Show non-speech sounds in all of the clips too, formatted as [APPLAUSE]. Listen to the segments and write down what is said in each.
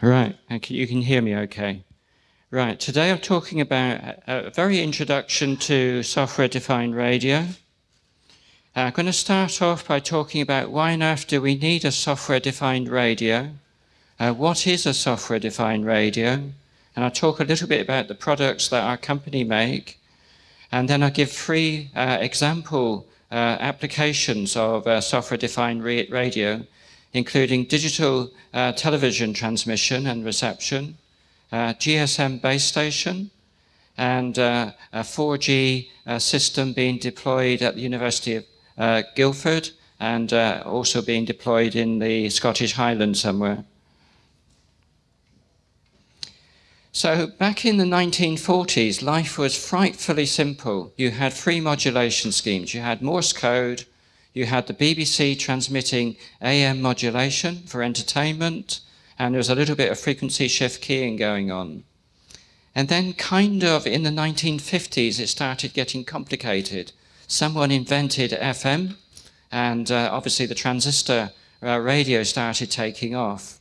Right, you can hear me okay. Right, today I'm talking about a very introduction to software-defined radio. Uh, I'm going to start off by talking about why on earth do we need a software-defined radio? Uh, what is a software-defined radio? And I'll talk a little bit about the products that our company make. And then I'll give three uh, example uh, applications of uh, software-defined radio including digital uh, television transmission and reception, uh, GSM base station, and uh, a 4G uh, system being deployed at the University of uh, Guildford and uh, also being deployed in the Scottish Highlands somewhere. So back in the 1940s, life was frightfully simple. You had three modulation schemes. You had Morse code, you had the BBC transmitting AM modulation for entertainment, and there was a little bit of frequency shift keying going on. And then kind of in the 1950s, it started getting complicated. Someone invented FM, and uh, obviously the transistor uh, radio started taking off.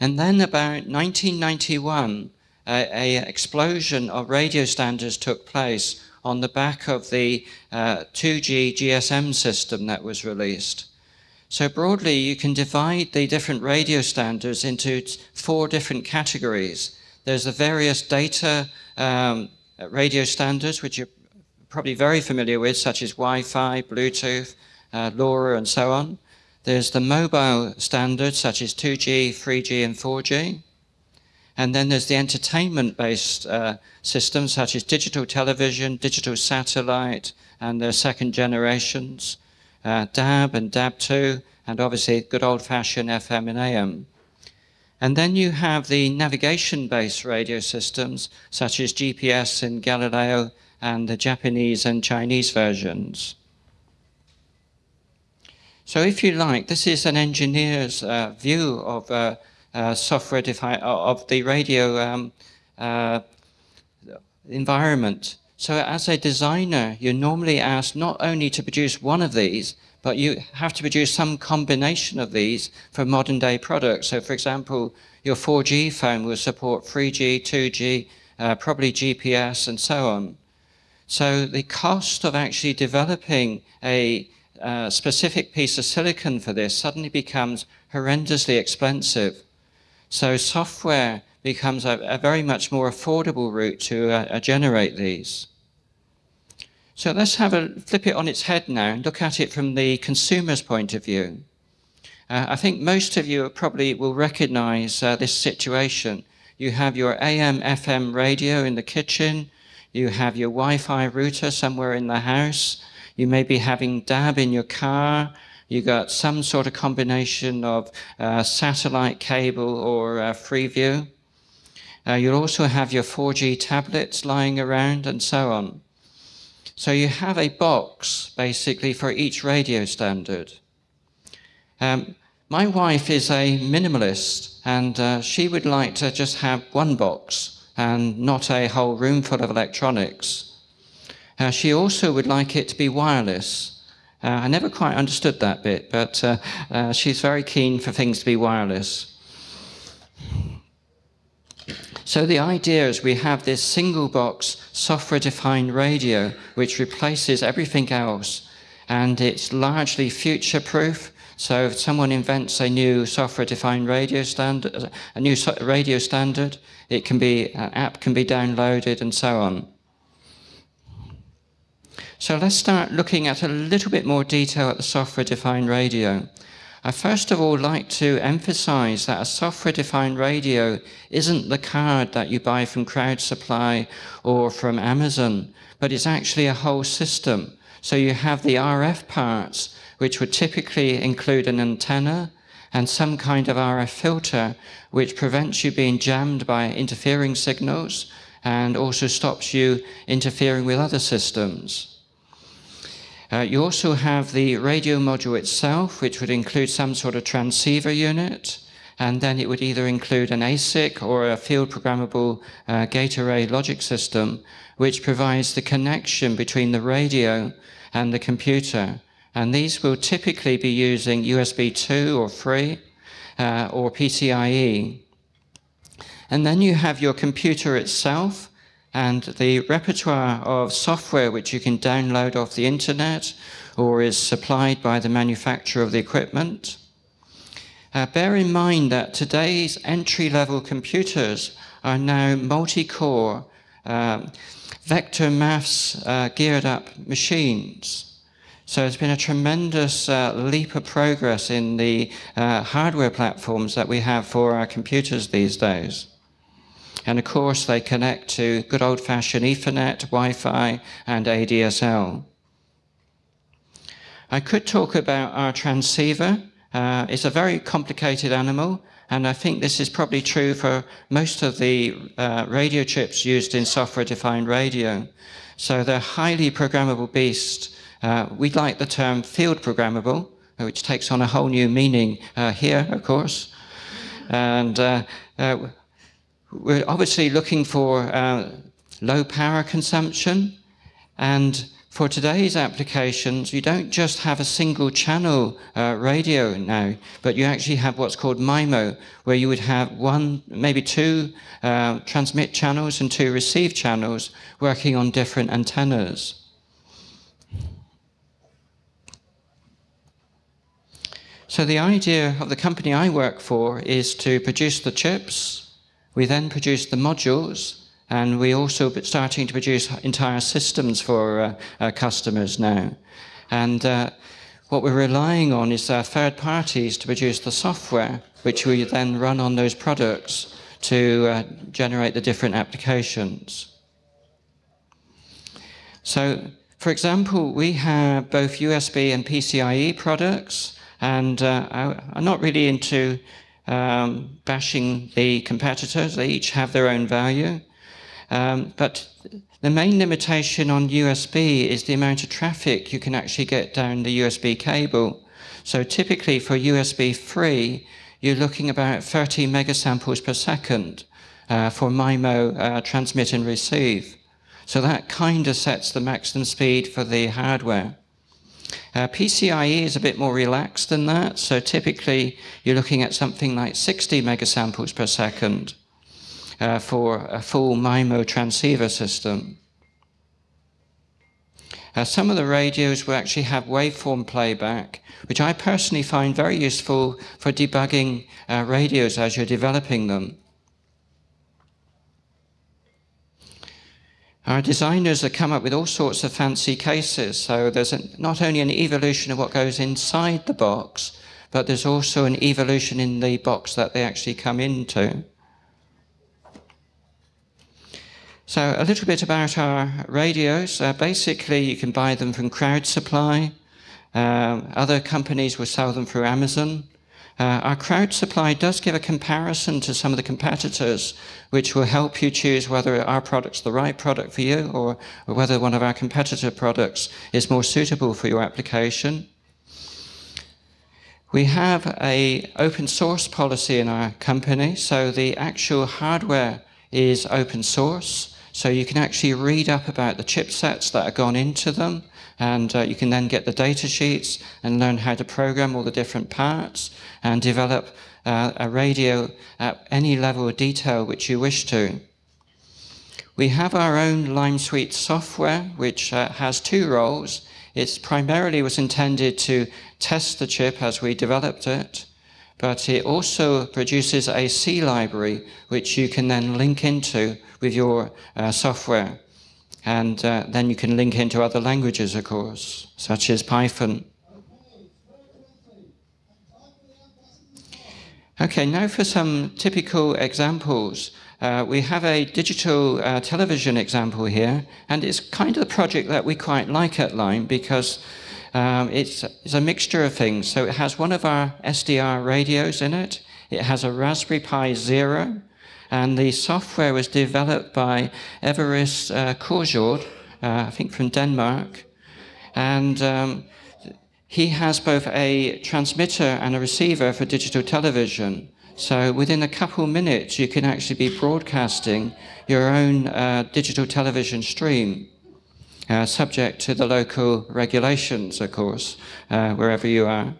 And then about 1991, a, a explosion of radio standards took place on the back of the uh, 2G GSM system that was released. So broadly, you can divide the different radio standards into four different categories. There's the various data um, radio standards, which you're probably very familiar with, such as Wi-Fi, Bluetooth, uh, LoRa, and so on. There's the mobile standards, such as 2G, 3G, and 4G. And then there's the entertainment-based uh, systems such as digital television, digital satellite, and their second generations, uh, DAB and DAB2, and obviously good old-fashioned FM and AM. And then you have the navigation-based radio systems such as GPS and Galileo and the Japanese and Chinese versions. So if you like, this is an engineer's uh, view of uh, software defined uh, of the radio um, uh, environment. So as a designer, you're normally asked not only to produce one of these, but you have to produce some combination of these for modern day products. So for example, your 4G phone will support 3G, 2G, uh, probably GPS and so on. So the cost of actually developing a uh, specific piece of silicon for this suddenly becomes horrendously expensive. So software becomes a, a very much more affordable route to uh, uh, generate these. So let's have a flip it on its head now and look at it from the consumer's point of view. Uh, I think most of you probably will recognize uh, this situation. You have your AM, FM radio in the kitchen. You have your Wi-Fi router somewhere in the house. You may be having DAB in your car you got some sort of combination of uh, satellite cable or uh, Freeview. Uh, you'll also have your 4G tablets lying around and so on. So you have a box basically for each radio standard. Um, my wife is a minimalist and uh, she would like to just have one box and not a whole room full of electronics. Uh, she also would like it to be wireless uh, I never quite understood that bit, but uh, uh, she's very keen for things to be wireless. So the idea is we have this single box software-defined radio which replaces everything else and it's largely future-proof. So if someone invents a new software-defined radio standard, a new radio standard, it can be, an app can be downloaded and so on. So let's start looking at a little bit more detail at the software-defined radio. I first of all like to emphasize that a software-defined radio isn't the card that you buy from Crowd Supply or from Amazon, but it's actually a whole system. So you have the RF parts, which would typically include an antenna and some kind of RF filter, which prevents you being jammed by interfering signals and also stops you interfering with other systems. Uh, you also have the radio module itself, which would include some sort of transceiver unit, and then it would either include an ASIC or a field programmable uh, gate array logic system, which provides the connection between the radio and the computer. And these will typically be using USB 2 or 3, uh, or PCIe. And then you have your computer itself and the repertoire of software which you can download off the internet or is supplied by the manufacturer of the equipment. Uh, bear in mind that today's entry-level computers are now multi-core, um, vector maths uh, geared up machines. So it's been a tremendous uh, leap of progress in the uh, hardware platforms that we have for our computers these days. And of course, they connect to good old-fashioned Ethernet, Wi-Fi, and ADSL. I could talk about our transceiver. Uh, it's a very complicated animal, and I think this is probably true for most of the uh, radio chips used in software-defined radio. So they're highly programmable beasts. Uh, we like the term field programmable, which takes on a whole new meaning uh, here, of course. And uh, uh, we're obviously looking for uh, low power consumption and for today's applications, you don't just have a single channel uh, radio now, but you actually have what's called MIMO, where you would have one, maybe two uh, transmit channels and two receive channels working on different antennas. So the idea of the company I work for is to produce the chips, we then produce the modules, and we also starting to produce entire systems for uh, our customers now. And uh, what we're relying on is third parties to produce the software, which we then run on those products to uh, generate the different applications. So, for example, we have both USB and PCIe products, and uh, I'm not really into um, bashing the competitors. They each have their own value. Um, but the main limitation on USB is the amount of traffic you can actually get down the USB cable. So typically for USB 3, you're looking about 30 megasamples per second uh, for MIMO uh, transmit and receive. So that kind of sets the maximum speed for the hardware. Uh, PCIe is a bit more relaxed than that, so typically you're looking at something like 60 megasamples per second uh, for a full MIMO transceiver system. Uh, some of the radios will actually have waveform playback, which I personally find very useful for debugging uh, radios as you're developing them. Our designers have come up with all sorts of fancy cases. So there's a, not only an evolution of what goes inside the box, but there's also an evolution in the box that they actually come into. So a little bit about our radios. Uh, basically, you can buy them from Crowd Supply. Um, other companies will sell them through Amazon. Uh, our crowd supply does give a comparison to some of the competitors, which will help you choose whether our product's the right product for you or, or whether one of our competitor products is more suitable for your application. We have a open source policy in our company, so the actual hardware is open source. So you can actually read up about the chipsets that are gone into them, and uh, you can then get the data sheets and learn how to program all the different parts and develop uh, a radio at any level of detail which you wish to. We have our own Lime Suite software, which uh, has two roles. It primarily was intended to test the chip as we developed it, but it also produces a C library, which you can then link into with your uh, software. And uh, then you can link into other languages, of course, such as Python. Okay, now for some typical examples. Uh, we have a digital uh, television example here, and it's kind of the project that we quite like at Lime because um, it's, it's a mixture of things. So it has one of our SDR radios in it. It has a Raspberry Pi Zero, and the software was developed by Evariste uh, uh, I think from Denmark. And um, he has both a transmitter and a receiver for digital television. So within a couple minutes, you can actually be broadcasting your own uh, digital television stream, uh, subject to the local regulations, of course, uh, wherever you are.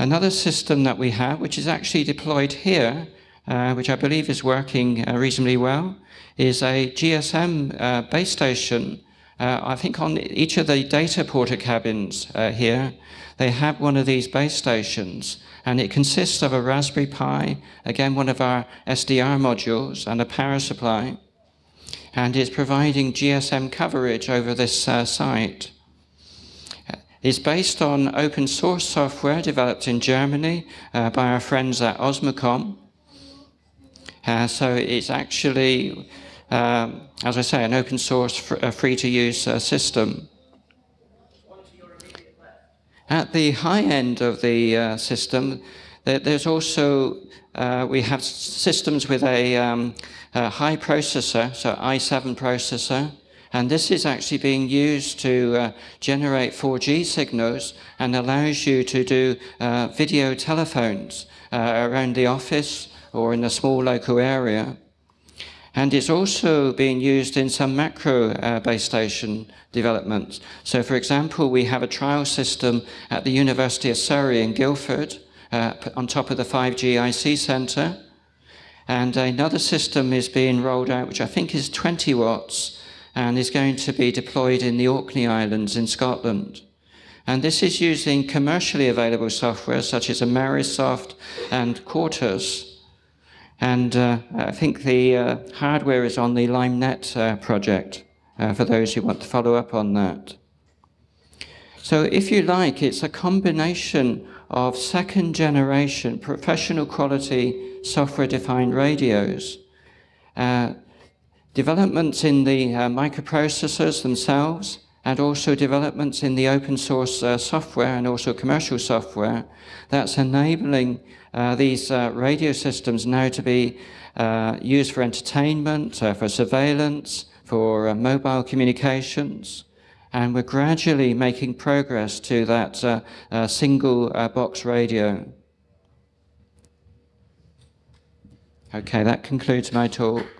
Another system that we have, which is actually deployed here, uh, which I believe is working uh, reasonably well, is a GSM uh, base station. Uh, I think on each of the data porter cabins uh, here, they have one of these base stations, and it consists of a Raspberry Pi, again one of our SDR modules, and a power supply, and it's providing GSM coverage over this uh, site is based on open source software developed in Germany uh, by our friends at Osmocom. Uh, so it's actually, um, as I say, an open source, fr uh, free to use uh, system. At the high end of the uh, system, there's also, uh, we have systems with a, um, a high processor, so i7 processor, and this is actually being used to uh, generate 4G signals and allows you to do uh, video telephones uh, around the office or in a small local area. And it's also being used in some macro uh, base station developments. So for example, we have a trial system at the University of Surrey in Guildford uh, on top of the 5G IC center. And another system is being rolled out, which I think is 20 watts, and is going to be deployed in the Orkney Islands in Scotland. And this is using commercially available software such as Amarisoft and Quortus. And uh, I think the uh, hardware is on the LimeNet uh, project uh, for those who want to follow up on that. So if you like, it's a combination of second generation professional quality software defined radios uh, developments in the uh, microprocessors themselves, and also developments in the open source uh, software and also commercial software that's enabling uh, these uh, radio systems now to be uh, used for entertainment, uh, for surveillance, for mobile communications. And we're gradually making progress to that single box radio. Okay, that concludes my talk.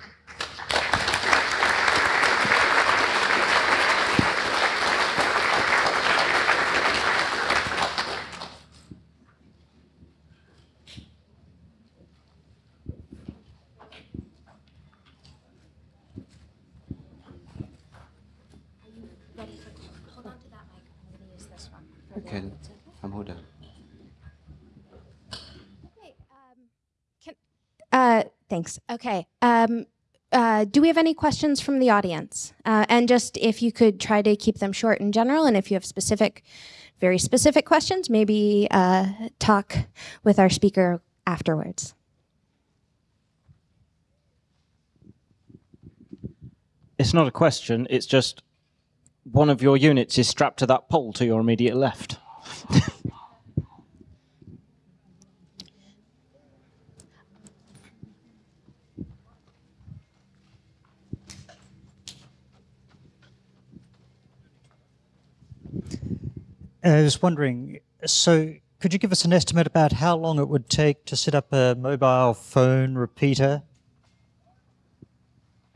Thanks. Okay. Um, uh, do we have any questions from the audience? Uh, and just if you could try to keep them short in general, and if you have specific, very specific questions, maybe uh, talk with our speaker afterwards. It's not a question, it's just one of your units is strapped to that pole to your immediate left. [LAUGHS] Uh, I was wondering, so could you give us an estimate about how long it would take to set up a mobile phone repeater?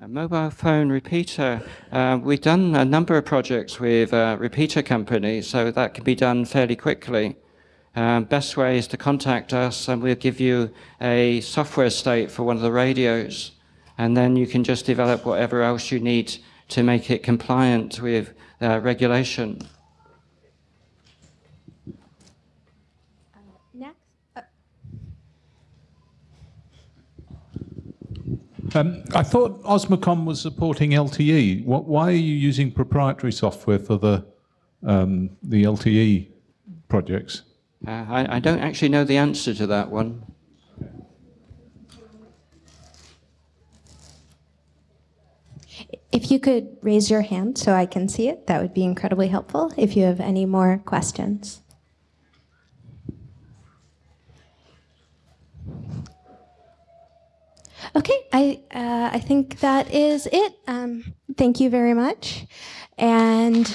A mobile phone repeater. Uh, we've done a number of projects with uh, repeater companies, so that can be done fairly quickly. Um, best way is to contact us and we'll give you a software state for one of the radios. And then you can just develop whatever else you need to make it compliant with uh, regulation. Um, I thought Osmocom was supporting LTE. What, why are you using proprietary software for the um, the LTE projects? Uh, I, I, don't actually know the answer to that one. If you could raise your hand so I can see it, that would be incredibly helpful if you have any more questions. Okay, I uh, I think that is it. Um, thank you very much, and.